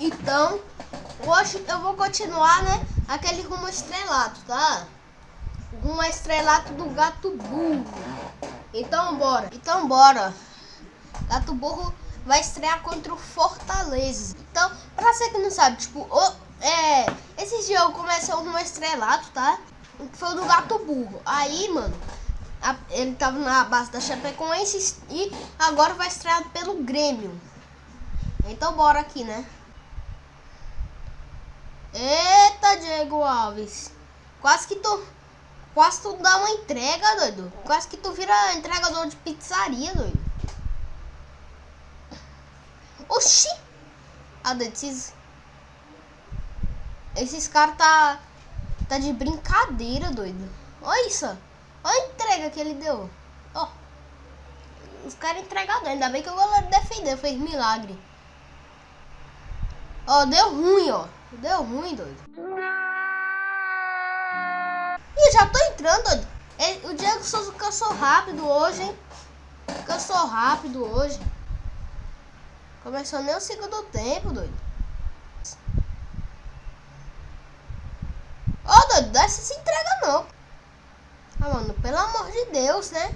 Então, hoje eu vou continuar, né? Aquele rumo estrelato, tá? Rumo estrelato do gato burro. Então, bora. Então, bora. Gato burro vai estrear contra o Fortaleza. Então, pra você que não sabe, tipo, o, é, esse jogo começou no estrelato, tá? Foi do gato burro. Aí, mano, a, ele tava na base da Chapecoense e agora vai estrear pelo Grêmio. Então, bora aqui, né? Eita, Diego Alves. Quase que tu. Quase tu dá uma entrega, doido. Quase que tu vira entregador de pizzaria, doido. Oxi! Ah, doido, esses. Caras tá. Tá de brincadeira, doido. Olha isso. Olha a entrega que ele deu. Ó. Os caras entregaram. Ainda bem que o goleiro defendeu. Fez milagre. Ó, deu ruim, ó. Deu ruim, doido. Ih, já tô entrando, doido. O Diego Souza cansou rápido hoje, hein? Cansou rápido hoje. Começou nem o segundo tempo, doido. Ô, oh, doido, dessa se entrega não. Ah, mano, pelo amor de Deus, né?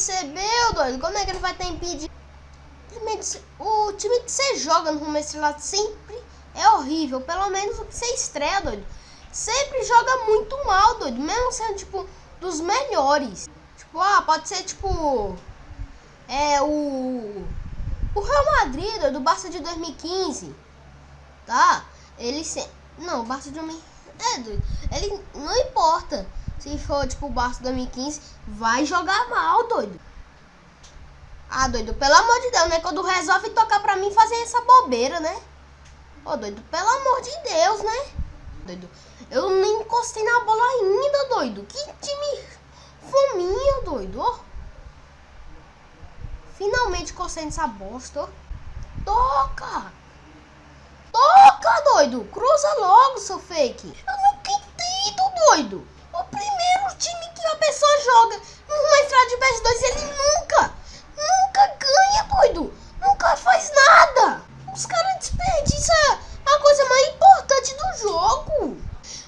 Recebeu, doido. Como é que ele vai ter impedido? O time que você joga no rumo estrelado sempre é horrível. Pelo menos o que você estreia, doido. Sempre joga muito mal, doido. Mesmo sendo, tipo, dos melhores. Tipo, ah, pode ser, tipo... É, o... O Real Madrid, doido, do Barça de 2015. Tá? Ele se... Não, o Barça de 2015... É, doido. Ele... Não importa se for, tipo, o Barça 2015, vai jogar mal, doido. Ah, doido, pelo amor de Deus, né? Quando resolve tocar pra mim fazer essa bobeira, né? Ô, oh, doido, pelo amor de Deus, né? Doido, eu nem encostei na bola ainda, doido. Que time fominha, doido. Finalmente encostei nessa bosta. Toca! Toca, doido! Cruza logo, seu fake! Eu não acredito, doido! O primeiro time que a pessoa joga numa estrada de PS2 ele nunca, nunca ganha, doido. Nunca faz nada. Os caras desperdiçam a coisa mais importante do jogo.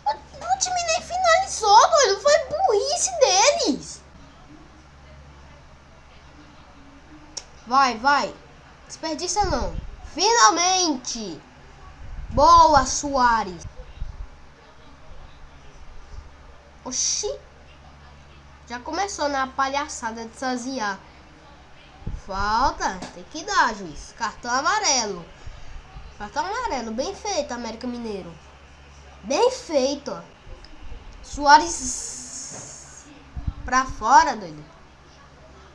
O, time nem finalizou, doido. Foi burrice deles. Vai, vai. Desperdiça não. Finalmente. Boa, Soares. Oxi! Já começou na palhaçada de saziar. Falta, tem que dar, juiz. Cartão amarelo. Cartão amarelo, bem feito, América Mineiro. Bem feito. Soares pra fora, doido.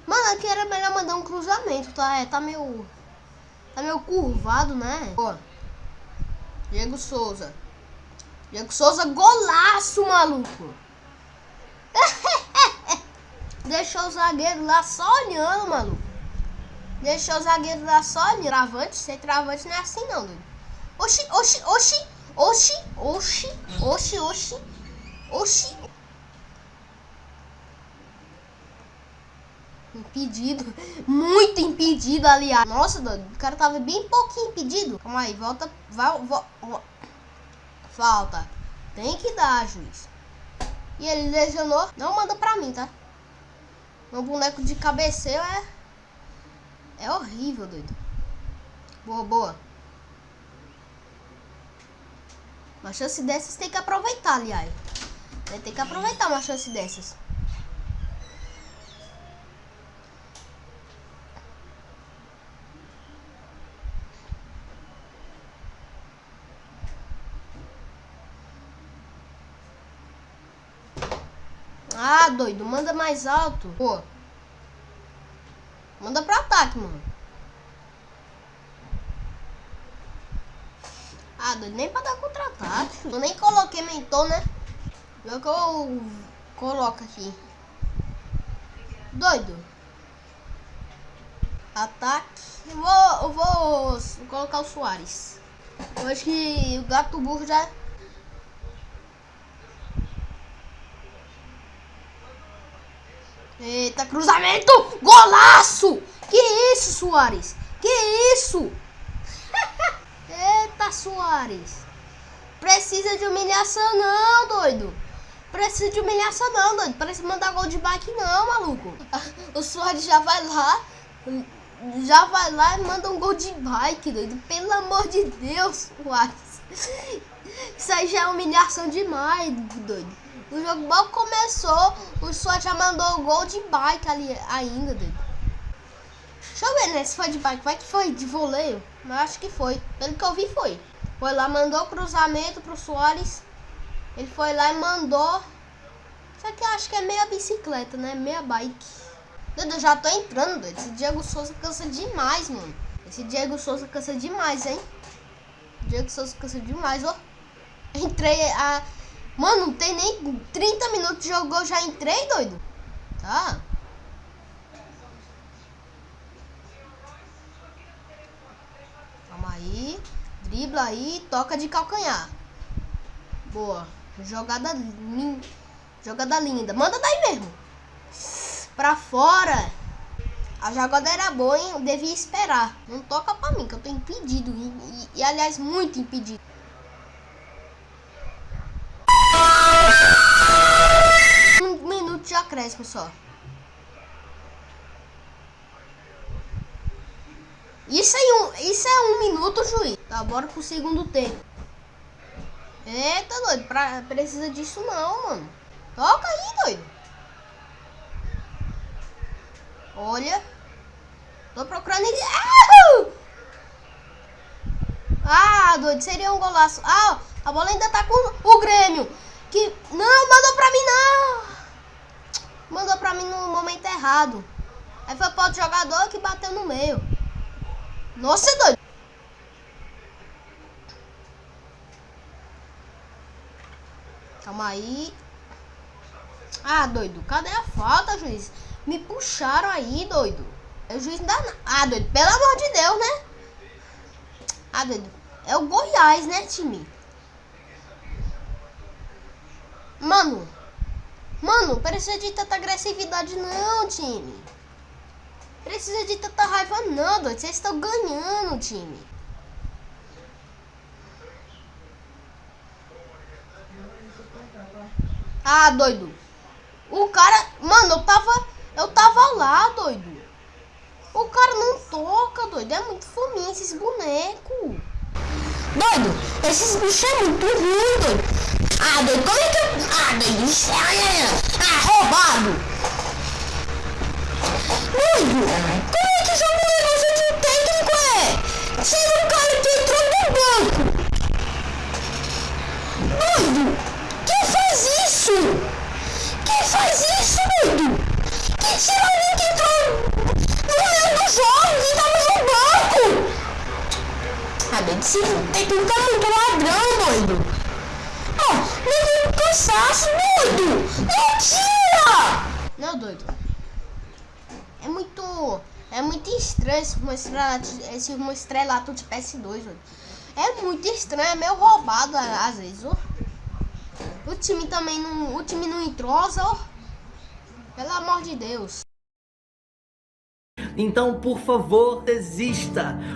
Mano, aqui era melhor mandar um cruzamento, tá? É, tá meio... Tá meio curvado, né? Ó. Diego Souza. Diego Souza, golaço, maluco. Deixou o zagueiro lá só olhando, maluco. Deixou o zagueiro lá só olhando. Travante, sem travante não é assim não, doido. Oxi, oxi, oxi, oxi, oxi, oxi, oxi, oxi. Impedido. Muito impedido, aliás. Nossa, doido. O cara tava bem pouquinho impedido. Calma aí, volta. Vai, volta. Falta. Tem que dar, juiz. E ele lesionou. Não manda pra mim, tá? Meu boneco de cabeceio é... É horrível, doido. Boa, boa. Uma chance dessas tem que aproveitar, aliás. Tem que aproveitar uma chance dessas. Ah, doido, manda mais alto. Pô. Manda pro ataque, mano. Ah, doido, nem pra dar contra-ataque. Eu nem coloquei mentor, né? Não que eu coloco aqui. Doido. Ataque. Eu vou, eu vou colocar o Soares. Eu acho que o gato burro já Eita, cruzamento! Golaço! Que isso, Soares? Que isso? Eita, Soares. Precisa de humilhação não, doido. Precisa de humilhação não, doido. Precisa mandar gol de bike não, maluco. O Soares já vai lá, já vai lá e manda um gol de bike, doido. Pelo amor de Deus, Soares. Isso aí já é humilhação demais, doido. O jogo mal começou, o Suárez já mandou o gol de bike ali ainda, doido. Deixa eu ver, né? Se foi de bike, vai que foi de voleio. Mas acho que foi. Pelo que eu vi, foi. Foi lá, mandou cruzamento pro Soares. Ele foi lá e mandou. Isso aqui eu acho que é meia bicicleta, né? Meia bike. Doido, eu já tô entrando. Esse Diego Souza cansa demais, mano. Esse Diego Souza cansa demais, hein? Diego Souza cansa demais, ó. Entrei a. Mano, não tem nem 30 minutos de jogo, eu já entrei, doido. Tá? Calma aí. Dribla aí, toca de calcanhar. Boa. Jogada linda. Jogada linda. Manda daí mesmo. Pra fora. A jogada era boa, hein? Eu devia esperar. Não toca pra mim, que eu tô impedido. E, e, e aliás, muito impedido. Acréscimo só. Isso, aí um, isso é um minuto, juiz. Tá, bora pro segundo tempo. Eita, doido. Pra, precisa disso não, mano. Toca aí, doido. Olha. Tô procurando ele. Ah, doido. Seria um golaço. Ah, a bola ainda tá com o Grêmio. Que... Não, mandou pra mim, não mandou pra mim no momento errado. Aí foi para outro jogador que bateu no meio. Nossa, é doido. Calma aí. Ah, doido. Cadê a falta, juiz? Me puxaram aí, doido. O juiz não dá Ah, doido. Pelo amor de Deus, né? Ah, doido. É o Goiás, né, time? Mano. Mano, precisa de tanta agressividade não, time. Precisa de tanta raiva não, doido. Vocês estão ganhando, time. Ah, doido. O cara... Mano, eu tava... Eu tava lá, doido. O cara não toca, doido. É muito fominha esses bonecos. Doido, esses bichos é muito ruim, doido. Ah, doido, como é que eu... Ah. Ah, roubado. Doido, como é que essa negócio de técnico é? Sendo um cara que entrou no banco. Doido, quem faz isso? Quem faz isso, doido? Quem tira alguém que entrou no meio do jogo e tava no banco? Ah, doido, esse técnico é muito ladrão, doido cansaço, doido! Mentira! Não, doido. É muito... É muito estranho esse estrelato, esse estrelato de PS2, doido. É muito estranho, é meio roubado às vezes, ó. O time também não... O time não entrosa, ó. Pelo amor de Deus. Então, por favor, desista.